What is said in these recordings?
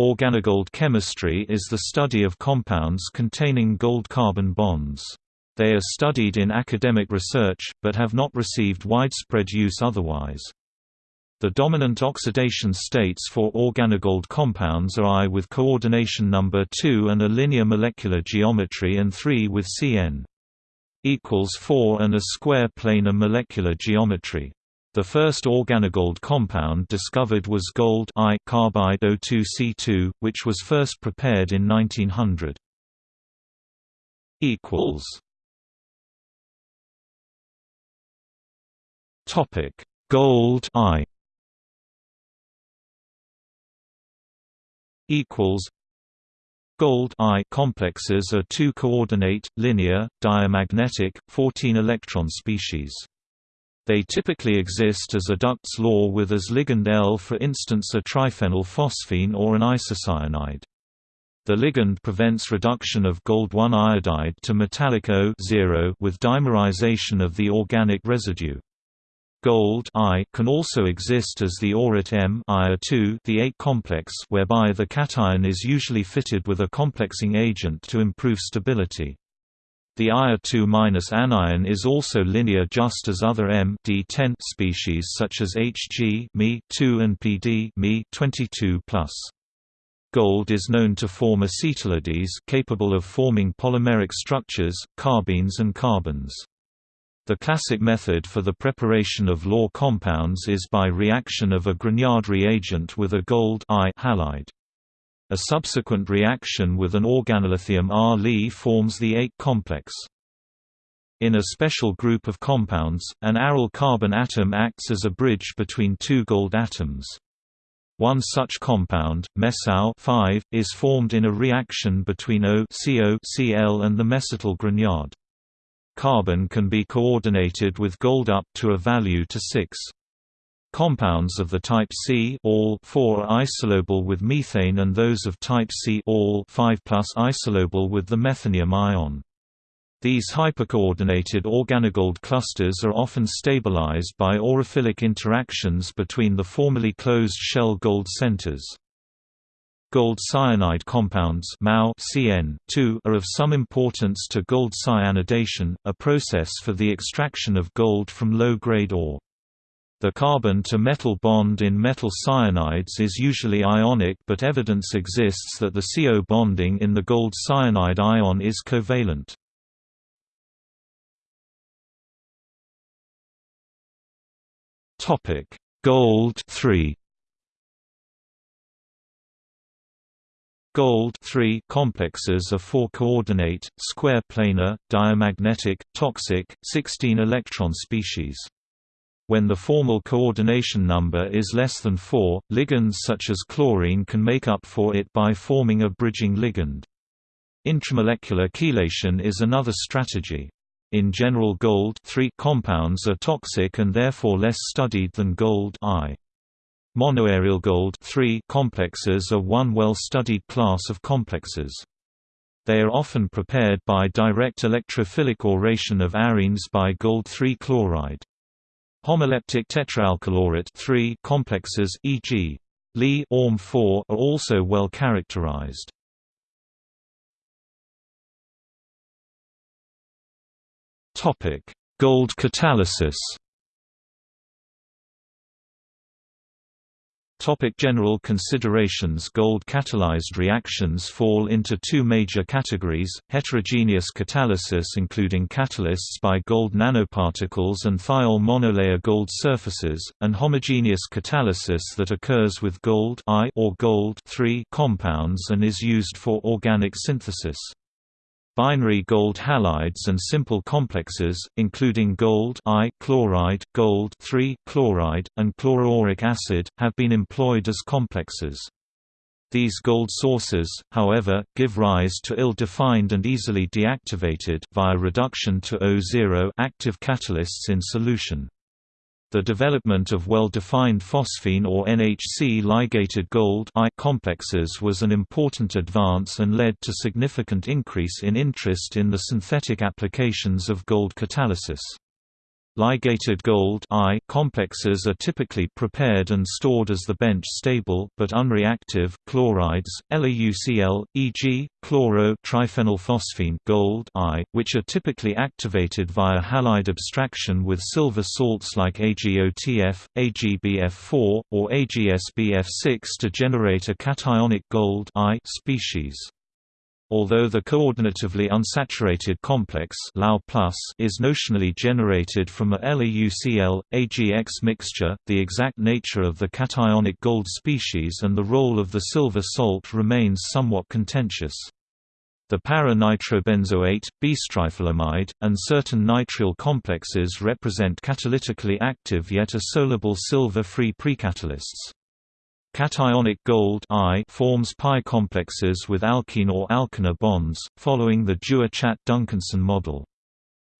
Organogold chemistry is the study of compounds containing gold-carbon bonds. They are studied in academic research, but have not received widespread use otherwise. The dominant oxidation states for organogold compounds are I with coordination number 2 and a linear molecular geometry and 3 with Cn equals 4 and a square planar molecular geometry. The first organogold compound discovered was gold I carbide O2C2, which was first prepared in 1900. equals Topic: Gold I equals Gold I complexes are two coordinate, linear, diamagnetic, 14 electron species. They typically exist as a Dugd's law with as ligand L for instance a triphenyl phosphine or an isocyanide. The ligand prevents reduction of gold-1 iodide to metallic O with dimerization of the organic residue. Gold can also exist as the aurate M the 8 complex whereby the cation is usually fitted with a complexing agent to improve stability. The Ia2- anion is also linear just as other M D10 species such as Hg Me2 and Pd Me22+. Gold is known to form acetylides capable of forming polymeric structures, carbenes and carbons. The classic method for the preparation of Law compounds is by reaction of a Grignard reagent with a gold I halide. A subsequent reaction with an organolithium R Li forms the 8 complex. In a special group of compounds, an aryl carbon atom acts as a bridge between two gold atoms. One such compound, mesao 5, is formed in a reaction between O CO Cl and the mesityl Grignard. Carbon can be coordinated with gold up to a value to 6. Compounds of the type C all 4 are isolobal with methane and those of type C all 5 isolobal with the methanium ion. These hypercoordinated organogold clusters are often stabilized by aurophilic interactions between the formerly closed shell gold centers. Gold cyanide compounds CN are of some importance to gold cyanidation, a process for the extraction of gold from low-grade ore. The carbon-to-metal bond in metal cyanides is usually ionic but evidence exists that the CO bonding in the gold cyanide ion is covalent. Gold 3 Gold 3 complexes are four-coordinate, square planar, diamagnetic, toxic, 16-electron species. When the formal coordination number is less than 4, ligands such as chlorine can make up for it by forming a bridging ligand. Intramolecular chelation is another strategy. In general gold compounds are toxic and therefore less studied than gold I. Monoaryl gold complexes are one well-studied class of complexes. They are often prepared by direct electrophilic auration of arenes by gold-3 chloride. Homoleptic tetraalkylaurate complexes e.g. Li Orm 4 are also well characterized. Topic: Gold catalysis. Topic general considerations Gold catalyzed reactions fall into two major categories, heterogeneous catalysis including catalysts by gold nanoparticles and thiol monolayer gold surfaces, and homogeneous catalysis that occurs with gold or gold compounds and is used for organic synthesis. Binary gold halides and simple complexes, including gold I chloride, gold chloride, and chloroauric acid, have been employed as complexes. These gold sources, however, give rise to ill-defined and easily deactivated via reduction to O0 active catalysts in solution. The development of well-defined phosphine or NHC ligated gold complexes was an important advance and led to significant increase in interest in the synthetic applications of gold catalysis. Ligated gold I complexes are typically prepared and stored as the bench-stable but unreactive chlorides, LaUCl, e.g., chloro triphenylphosphine gold I, which are typically activated via halide abstraction with silver salts like AgOTF, AgBF4, or AgSBF6 to generate a cationic gold I species. Although the coordinatively unsaturated complex is notionally generated from a LaUCl, AgX mixture, the exact nature of the cationic gold species and the role of the silver salt remains somewhat contentious. The para-nitrobenzoate, bistriphenylamide, and certain nitrile complexes represent catalytically active yet assoluble silver-free precatalysts. Cationic gold I forms pi complexes with alkene or alkyne bonds, following the Dewar-Chatt-Duncanson model.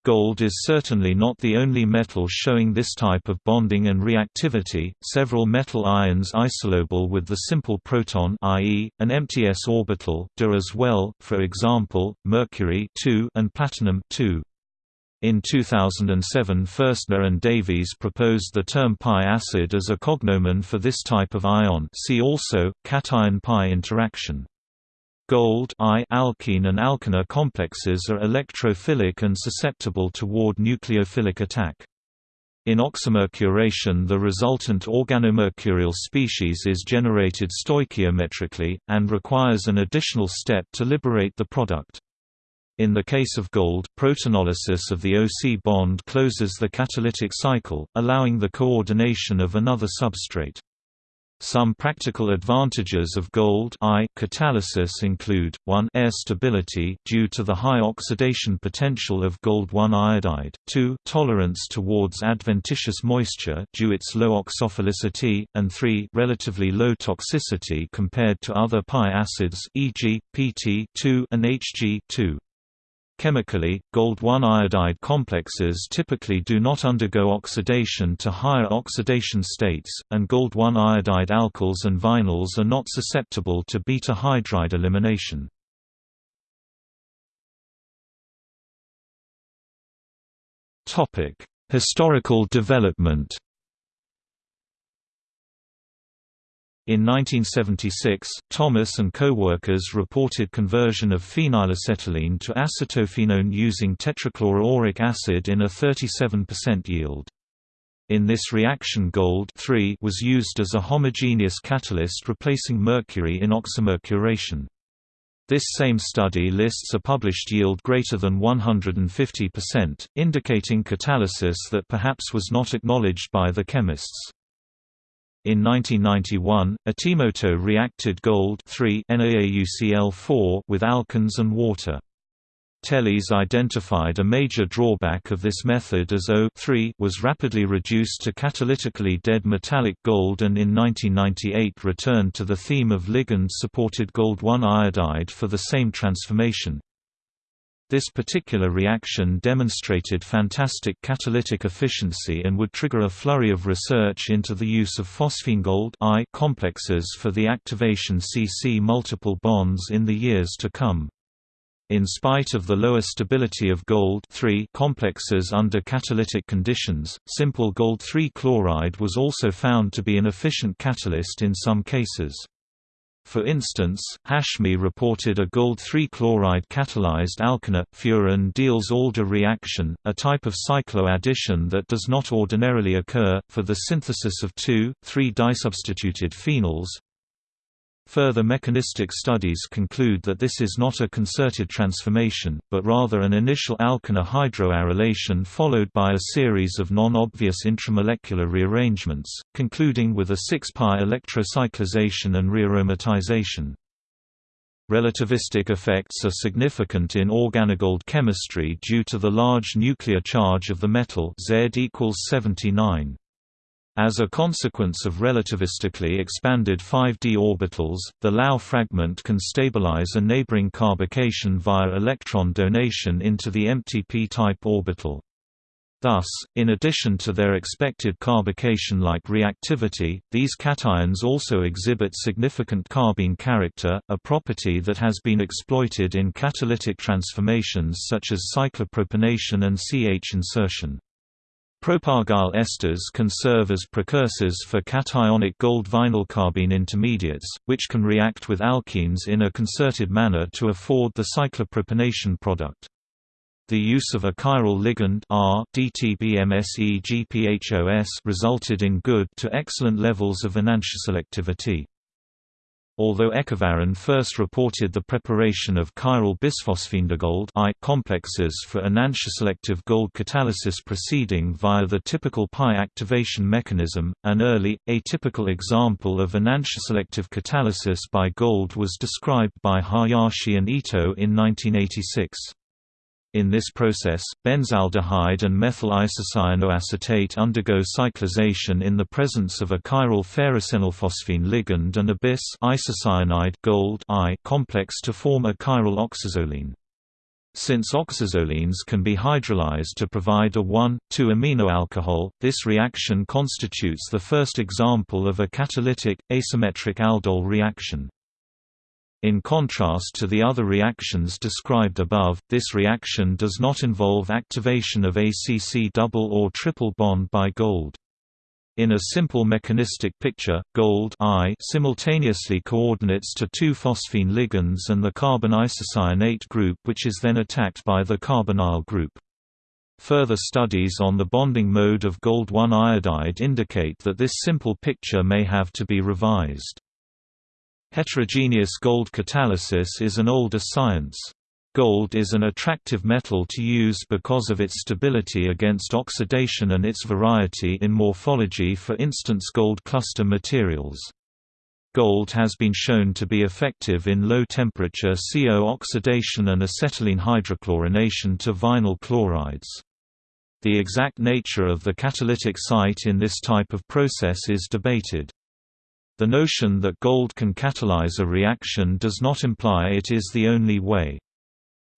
Gold is certainly not the only metal showing this type of bonding and reactivity. Several metal ions isolobal with the simple proton, i.e., an empty s orbital, do as well. For example, mercury and platinum in 2007 Furstner and Davies proposed the term pi acid as a cognomen for this type of ion see also, cation-pi interaction. Gold I alkene and alkyne complexes are electrophilic and susceptible toward nucleophilic attack. In oxymercuration the resultant organomercurial species is generated stoichiometrically, and requires an additional step to liberate the product. In the case of gold, protonolysis of the OC bond closes the catalytic cycle, allowing the coordination of another substrate. Some practical advantages of gold I catalysis include, 1 air stability due to the high oxidation potential of gold-1 iodide, 2 tolerance towards adventitious moisture due its low oxophilicity, and 3 relatively low toxicity compared to other pi acids e.g., PT2 and Hg Chemically, gold-1 iodide complexes typically do not undergo oxidation to higher oxidation states, and gold-1 iodide alkyls and vinyls are not susceptible to beta hydride elimination. Historical development In 1976, Thomas and co-workers reported conversion of phenylacetylene to acetophenone using tetrachloroauric acid in a 37% yield. In this reaction gold was used as a homogeneous catalyst replacing mercury in oxymercuration. This same study lists a published yield greater than 150%, indicating catalysis that perhaps was not acknowledged by the chemists. In 1991, Utimoto reacted gold NaAuCl4 with alkanes and water. Teles identified a major drawback of this method as O was rapidly reduced to catalytically dead metallic gold and in 1998 returned to the theme of ligand-supported gold-1 iodide for the same transformation. This particular reaction demonstrated fantastic catalytic efficiency and would trigger a flurry of research into the use of phosphine-gold I complexes for the activation CC multiple bonds in the years to come. In spite of the lower stability of gold complexes under catalytic conditions, simple gold-3 chloride was also found to be an efficient catalyst in some cases. For instance, Hashmi reported a gold-3 chloride catalyzed alkyne, Furan-Diels-Alder reaction, a type of cycloaddition that does not ordinarily occur, for the synthesis of 2,3-disubstituted phenols, Further mechanistic studies conclude that this is not a concerted transformation, but rather an initial alkyne hydroarylation followed by a series of non-obvious intramolecular rearrangements, concluding with a 6-pi electrocyclization and rearomatization. Relativistic effects are significant in organogold chemistry due to the large nuclear charge of the metal Z equals 79. As a consequence of relativistically expanded 5d orbitals, the Lau fragment can stabilize a neighboring carbocation via electron donation into the empty p-type orbital. Thus, in addition to their expected carbocation-like reactivity, these cations also exhibit significant carbene character, a property that has been exploited in catalytic transformations such as cyclopropanation and CH insertion. Propargyl esters can serve as precursors for cationic gold vinyl carbene intermediates, which can react with alkenes in a concerted manner to afford the cyclopropanation product. The use of a chiral ligand R resulted in good to excellent levels of enantioselectivity. Although Echavarren first reported the preparation of chiral bisphosphinedigold I complexes for enantioselective gold catalysis proceeding via the typical pi activation mechanism, an early, atypical example of enantioselective catalysis by gold was described by Hayashi and Ito in 1986. In this process, benzaldehyde and methyl isocyanoacetate undergo cyclization in the presence of a chiral ferrocenylphosphine ligand and a bis isocyanide gold I complex to form a chiral oxazoline. Since oxazolines can be hydrolyzed to provide a 1,2-amino alcohol, this reaction constitutes the first example of a catalytic, asymmetric aldol reaction. In contrast to the other reactions described above, this reaction does not involve activation of ACC double or triple bond by gold. In a simple mechanistic picture, gold I simultaneously coordinates to two phosphine ligands and the carbon isocyanate group which is then attacked by the carbonyl group. Further studies on the bonding mode of gold-1 iodide indicate that this simple picture may have to be revised. Heterogeneous gold catalysis is an older science. Gold is an attractive metal to use because of its stability against oxidation and its variety in morphology for instance gold cluster materials. Gold has been shown to be effective in low-temperature CO oxidation and acetylene hydrochlorination to vinyl chlorides. The exact nature of the catalytic site in this type of process is debated. The notion that gold can catalyze a reaction does not imply it is the only way.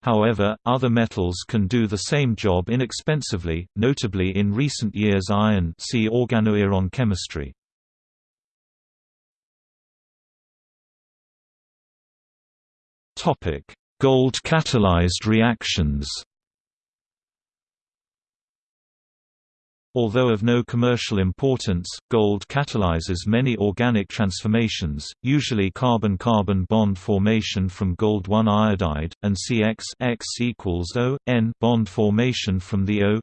However, other metals can do the same job inexpensively, notably in recent years iron see organoiron chemistry. Gold-catalyzed reactions Although of no commercial importance, gold catalyzes many organic transformations, usually carbon-carbon bond formation from gold-1 iodide, and CX X equals O, N bond formation from the O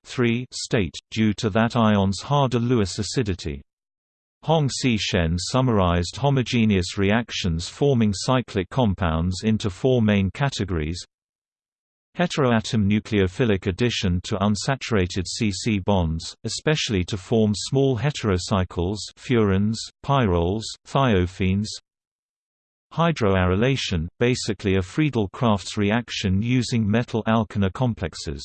state, due to that ion's harder Lewis acidity. Hong C. Shen summarized homogeneous reactions forming cyclic compounds into four main categories Heteroatom nucleophilic addition to unsaturated C-C bonds, especially to form small heterocycles furans, pyrroles, thiophenes Hydroarylation, basically a Friedel-Crafts reaction using metal-alkyne complexes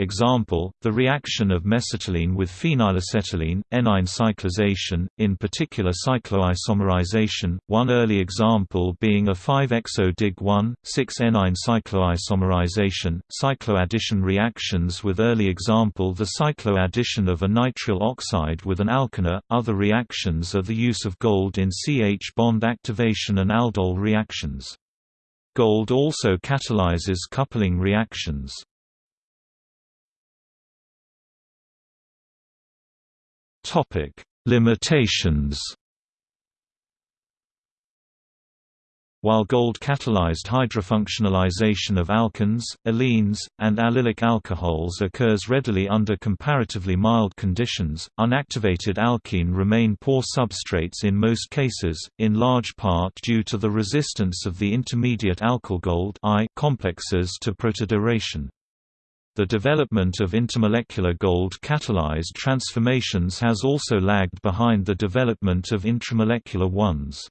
Example, the reaction of mesitylene with phenylacetylene, enyne cyclization, in particular cycloisomerization, one early example being a 5-exo-dig-1, 6-enyne cycloisomerization, cycloaddition reactions with early example the cycloaddition of a nitrile oxide with an alkyne, other reactions are the use of gold in CH bond activation and aldol reactions. Gold also catalyzes coupling reactions. Topic: Limitations. While gold-catalyzed hydrofunctionalization of alkenes, allenes, and allylic alcohols occurs readily under comparatively mild conditions, unactivated alkene remain poor substrates in most cases, in large part due to the resistance of the intermediate alkyl gold I complexes to protodeauration. The development of intermolecular gold-catalyzed transformations has also lagged behind the development of intramolecular ones.